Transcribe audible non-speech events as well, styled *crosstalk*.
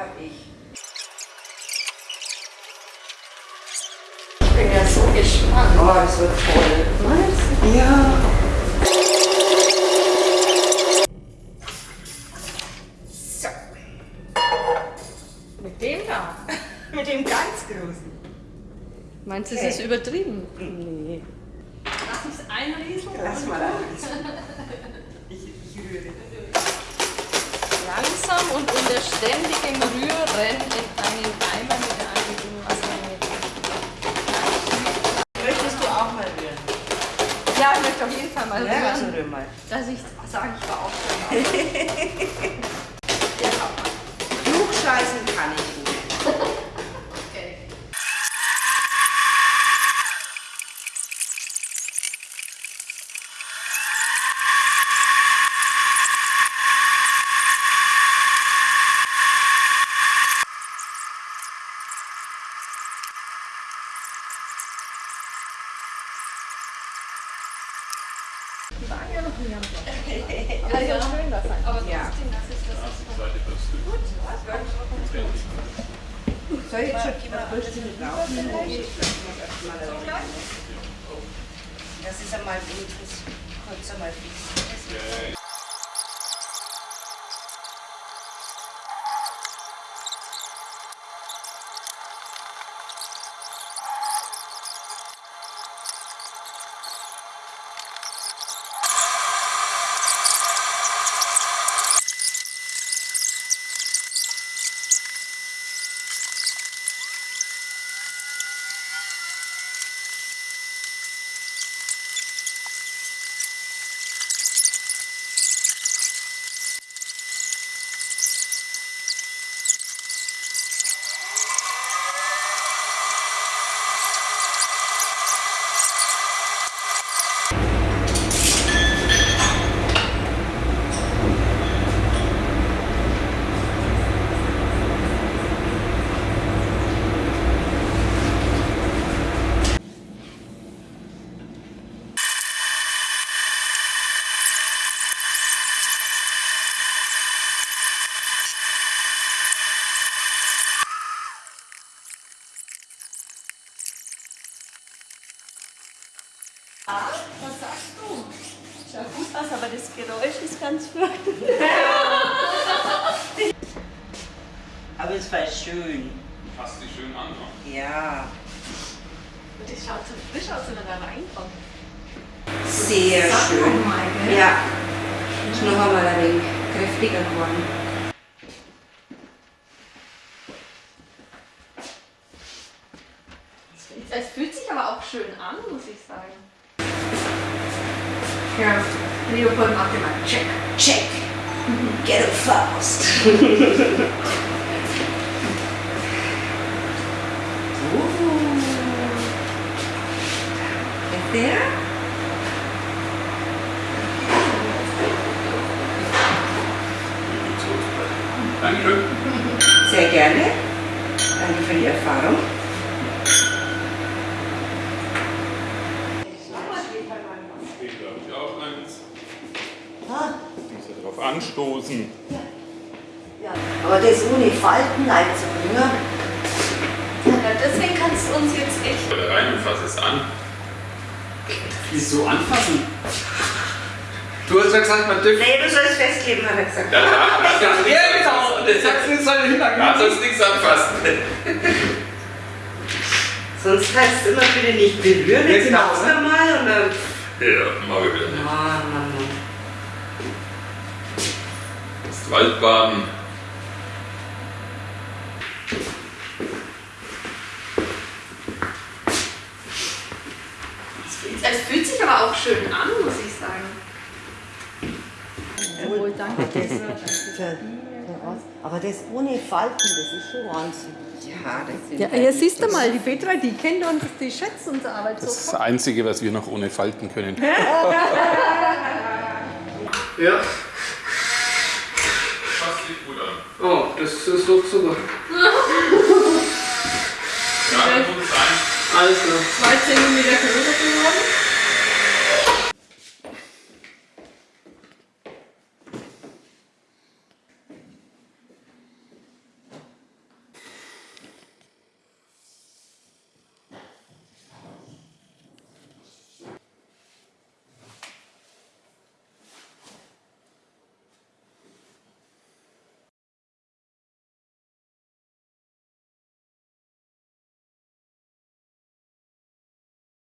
habe ich. Ich bin ja so gespannt. Oh, das wird voll. Meinst du? Ja. So. Mit dem da. *laughs* Mit dem ganz Großen. Meinst du, okay. es ist übertrieben? Nee. Ständigem Rühren in einen Eimer mit angegebenen Wassermenge. Möchtest du auch mal rühren? Ja, ich möchte auf jeden Fall mal Ja, also rühren, rühr mal. dass ich sage, ich war auch schon. ja, *laughs* auch mal. Klugscheißen kann ich nicht. Okay. Die waren ja noch nie am Block. Aber ja, schön das sein. Aber Ja. trotzdem, das ist das. Ist Soll ich jetzt schon jemand mal erstmal da Das ist einmal wenigstens kurz einmal fix. Was sagst du? Schaut gut aus, aber das Geräusch ist ganz furchtbar. Aber es war schön. Fasst dich schön an. ne? Ja, Und das schaut so frisch aus, wenn man da reinkommt. sehr schön. Ja, ist noch einmal ein wenig kräftiger geworden. Es fühlt sich aber auch schön an, muss ich sagen. Here, I need to put them up in my check. Check. Get it fast. *laughs* Ooh. Right there. Thank Danke. Sehr gerne. Danke für die Erfahrung. Anstoßen. ja. Aber das ohne Falten einzubringen, Ja, deswegen kannst du uns jetzt echt. Oder rein und fass es an. Wieso anfassen? Du hast ja gesagt, man dürfte. Nee, du sollst festkleben, hat er gesagt. Ja, da, Ja, genau. Und jetzt sagst du, es soll da hintergehen. sollst nichts anfassen. Sonst heißt es immer bitte nicht berühren. Ja, Jetzt machst du ne? mal und dann. Ja, machen wir wieder nicht. Mann, Mann, Mann. Das Waldbaden. Es fühlt sich aber auch schön an, muss ich sagen. Wohl, danke. Das, aber das ohne Falten, das ist schon Wahnsinn. Ja, das sind Ja, hier siehst du mal, die Petra, die kennt uns, die schätzt unsere Arbeit Das ist so. das Einzige, was wir noch ohne falten können. Ja. Fasst dich gut an. Das ist doch super. *laughs* Ja, dann tut es ein. Alles klar. Zwei Zentimeter größer